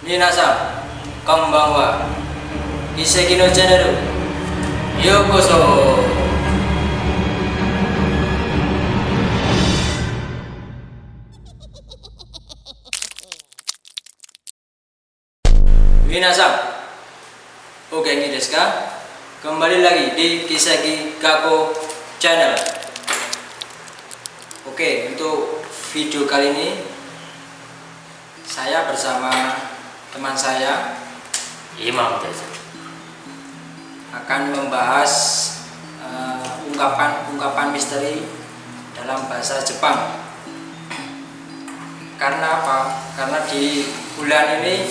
Minasa, konbanwa. Kiseki no channel. Yokoso. Minasa, oke ini desu ka? Kembali lagi di Kiseki Kako Channel. Oke, untuk video kali ini saya bersama teman saya Imam Desa. akan membahas eh, ungkapan-ungkapan misteri dalam bahasa Jepang. Karena apa? Karena di bulan ini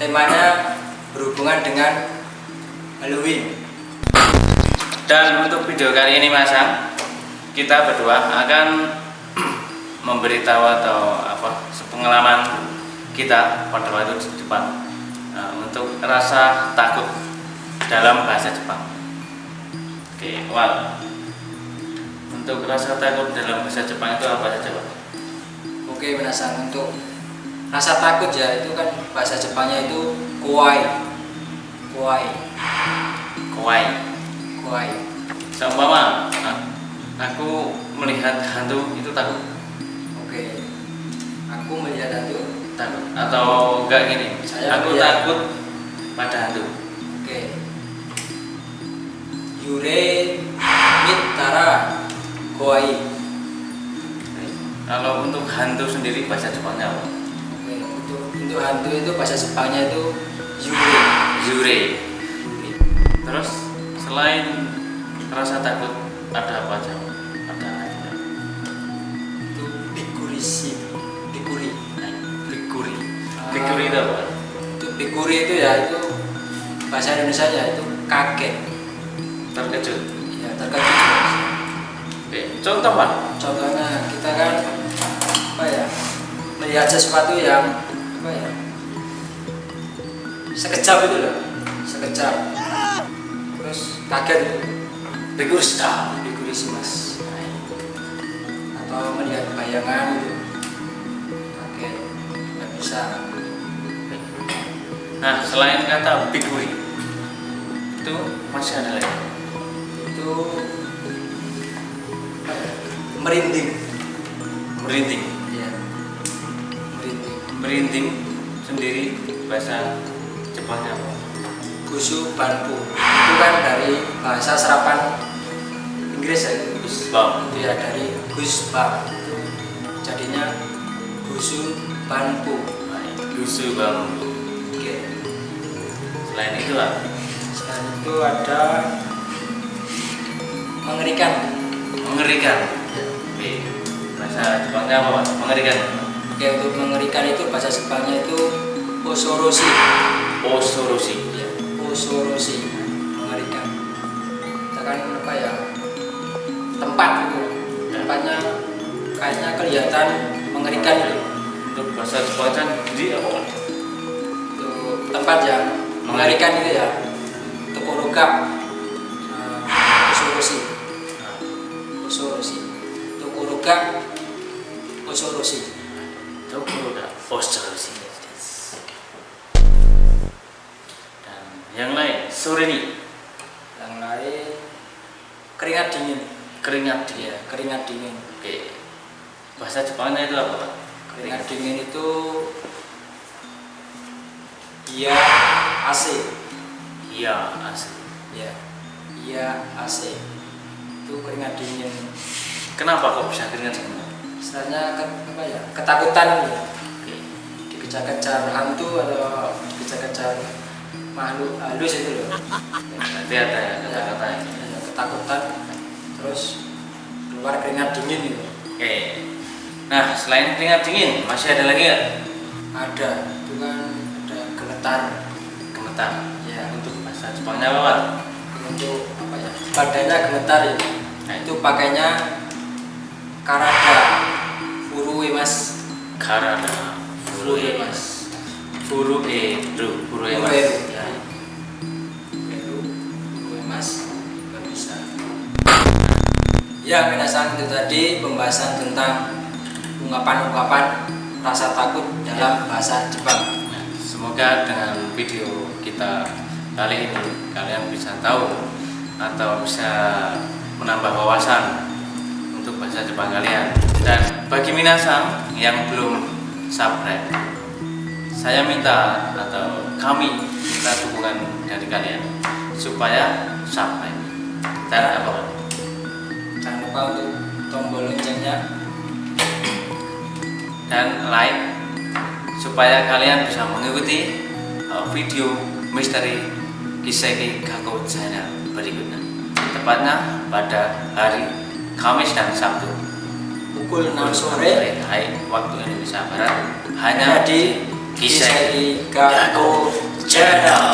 temanya berhubungan dengan Halloween. Dan untuk video kali ini Mas Am, kita berdua akan memberitahu atau apa pengalaman kita pada waktu di Jepang Nah, untuk rasa takut dalam bahasa Jepang. Oke, Wal. Untuk rasa takut dalam bahasa Jepang itu apa saja, Pak? Oke, penasaran untuk rasa takut ya itu kan bahasa Jepangnya itu kuai. Kuai. Kawaii. Kuai. Seumpama nah, aku melihat hantu itu takut, Oke. Aku melihat hantu. Takut atau enggak gini. Saya aku melihat. takut pada hantu. Oke. Yure Mitara Kuai. Kalau untuk hantu sendiri bahasa Jepangnya apa? Oke, untuk untuk hantu itu bahasa Jepangnya itu Yure. Zure. Terus selain rasa takut ada apa aja? Itu Bikuri itu ya itu bahasa Indonesia ya itu kaget. Terkejut. Ya terkejut. Oke, contoh pak. Contohnya kita kan apa ya melihat sesuatu yang apa ya sekejap itu loh sekejap terus kaget itu. Bikurishi mas atau melihat bayangan gitu kaget nggak bisa Nah, selain kata bikuri, itu masih ada lagi. itu merinding Merinding. ya merinding Merinding sendiri bahasa Jepangnya apa? Gusu Banpu itu kan dari bahasa serapan Inggris ya Goosebump. itu ya dari Gusbam jadinya Gusu Banpu Gusu bambu. Selain itu apa? selain itu ada mengerikan Mengerikan. Oke. Bahasa Jepangnya apa pak? Mengerikan. oke untuk mengerikan itu bahasa Jepangnya itu Osoroshi Osoroshi. ya Osoroshi mengerikan kita kan apa ya tempat gitu tempatnya kayaknya kelihatan mengerikan gitu Untuk bahasa Jepangnya di apa pak? itu tempat yang mengerikan itu ya. Tokoroga uh, Osoroshi Nah, Osoroshi Tokoroga Osoroshi Tokoroga Osoroshi. Dan yang lain, sore ini? Yang lain keringat dingin. Keringat ya dia. keringat dingin. Oke. Bahasa Jepangnya itu apa keringat dingin itu iya AC Iya, asli. ya iya AC itu keringat dingin Kenapa kok bisa keringat dingin? istilahnya ke- apa ya ketakutan. Oke. dikejar-kejar hantu atau dikejar-kejar makhluk halus itu loh Nanti ada ya kata-kata ini. Ya, ketakutan terus keluar keringat dingin gitu Oke. Nah, selain keringat dingin, masih ada lagi nggak? ada itu kan ada gemetar Gemetar. ya Untuk bahasa Jepangnya apa, Pak? untuk apa ya badannya gemetar ya Nah, itu pakainya karada furue mas Karada. Furue mas. Furue ru. Furue mas. Furue. Ya. furue mas nggak bisa ya minasan itu tadi pembahasan tentang ungkapan-ungkapan rasa takut dalam bahasa Jepang semoga dengan video kita kali ini kalian bisa tahu atau bisa menambah wawasan untuk bahasa Jepang kalian. Dan bagi minasan yang belum subscribe saya minta atau kami minta dukungan dari kalian supaya subscribe. Cara apa? Jangan lupa untuk tombol loncengnya. Dan like supaya kalian bisa mengikuti uh, video misteri Kiseki Gaku channel berikutnya. Tepatnya pada hari Kamis dan Sabtu. Pukul 6 sore. waktu Indonesia Barat. Hanya di Kiseki Gaku Channel.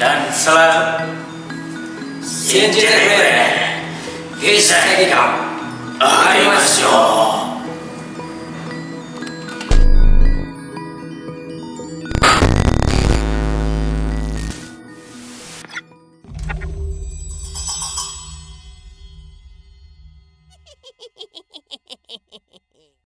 Dan selalu Shinjite kure Kiseki Gaku Arimasu